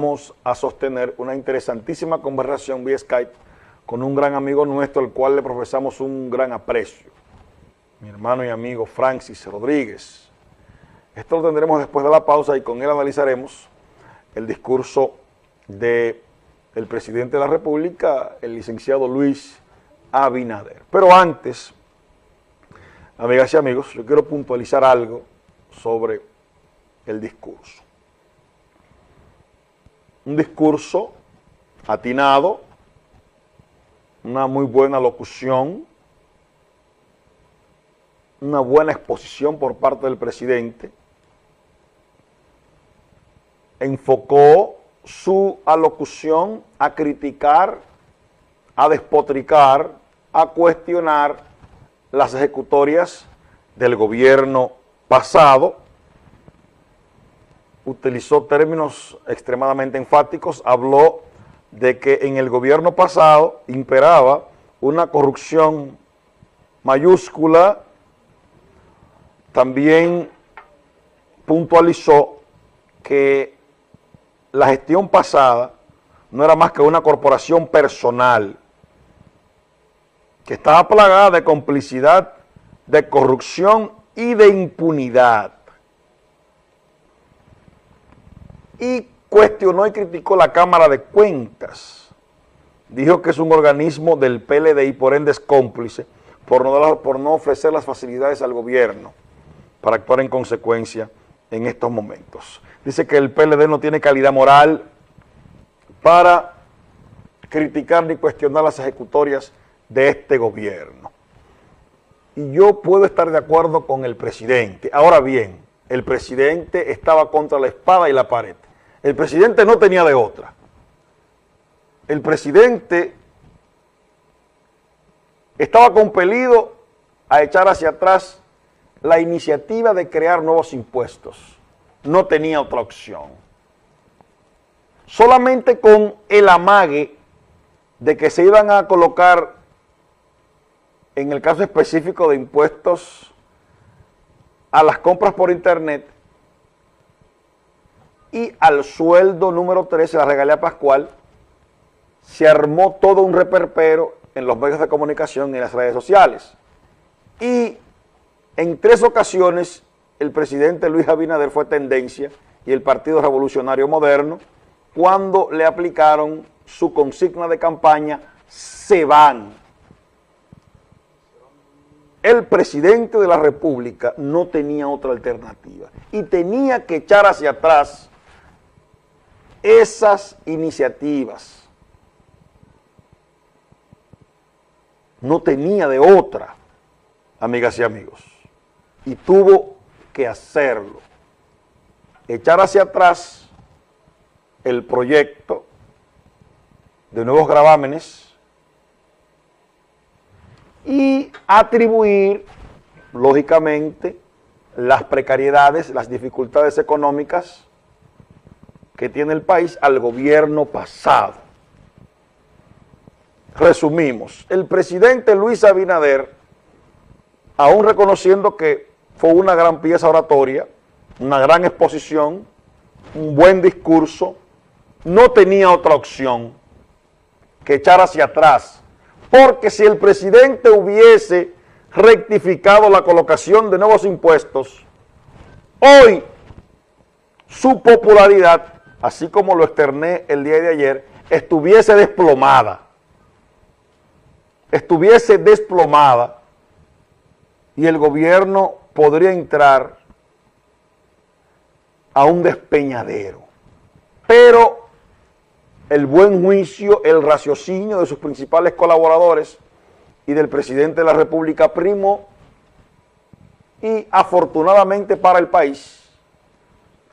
Vamos a sostener una interesantísima conversación vía Skype con un gran amigo nuestro, al cual le profesamos un gran aprecio, mi hermano y amigo Francis Rodríguez. Esto lo tendremos después de la pausa y con él analizaremos el discurso del presidente de la República, el licenciado Luis Abinader. Pero antes, amigas y amigos, yo quiero puntualizar algo sobre el discurso un discurso atinado, una muy buena locución, una buena exposición por parte del presidente, enfocó su alocución a criticar, a despotricar, a cuestionar las ejecutorias del gobierno pasado, utilizó términos extremadamente enfáticos, habló de que en el gobierno pasado imperaba una corrupción mayúscula, también puntualizó que la gestión pasada no era más que una corporación personal que estaba plagada de complicidad, de corrupción y de impunidad. Y cuestionó y criticó la Cámara de Cuentas. Dijo que es un organismo del PLD y por ende es cómplice por no, por no ofrecer las facilidades al gobierno para actuar en consecuencia en estos momentos. Dice que el PLD no tiene calidad moral para criticar ni cuestionar las ejecutorias de este gobierno. Y yo puedo estar de acuerdo con el presidente. Ahora bien, el presidente estaba contra la espada y la pared. El presidente no tenía de otra. El presidente estaba compelido a echar hacia atrás la iniciativa de crear nuevos impuestos. No tenía otra opción. Solamente con el amague de que se iban a colocar, en el caso específico de impuestos a las compras por internet, y al sueldo número 13, la regalía pascual, se armó todo un reperpero en los medios de comunicación y en las redes sociales. Y en tres ocasiones el presidente Luis Abinader fue tendencia y el Partido Revolucionario Moderno cuando le aplicaron su consigna de campaña, se van. El presidente de la República no tenía otra alternativa y tenía que echar hacia atrás esas iniciativas. No tenía de otra, amigas y amigos, y tuvo que hacerlo. Echar hacia atrás el proyecto de nuevos gravámenes y atribuir, lógicamente, las precariedades, las dificultades económicas que tiene el país al gobierno pasado. Resumimos, el presidente Luis Abinader, aún reconociendo que fue una gran pieza oratoria, una gran exposición, un buen discurso, no tenía otra opción que echar hacia atrás, porque si el presidente hubiese rectificado la colocación de nuevos impuestos, hoy su popularidad así como lo externé el día de ayer, estuviese desplomada, estuviese desplomada y el gobierno podría entrar a un despeñadero. Pero el buen juicio, el raciocinio de sus principales colaboradores y del presidente de la República primo y afortunadamente para el país,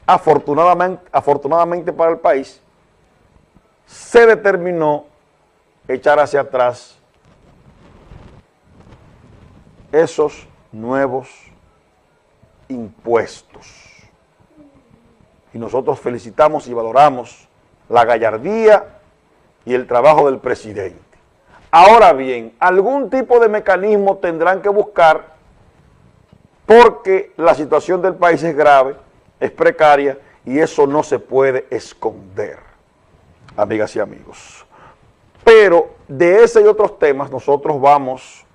afortunadamente, para el país, se determinó echar hacia atrás esos nuevos impuestos. Y nosotros felicitamos y valoramos la gallardía y el trabajo del presidente. Ahora bien, algún tipo de mecanismo tendrán que buscar porque la situación del país es grave es precaria y eso no se puede esconder. amigas y amigos. Pero de ese y otros temas nosotros vamos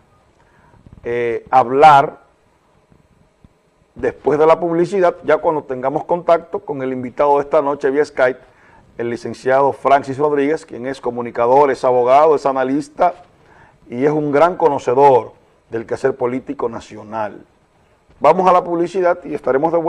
eh, a hablar después de la publicidad, ya cuando tengamos contacto con el invitado de esta noche vía Skype, el licenciado Francis Rodríguez, quien es comunicador, es abogado, es analista y es un gran conocedor del quehacer político nacional. Vamos a la publicidad y estaremos de vuelta.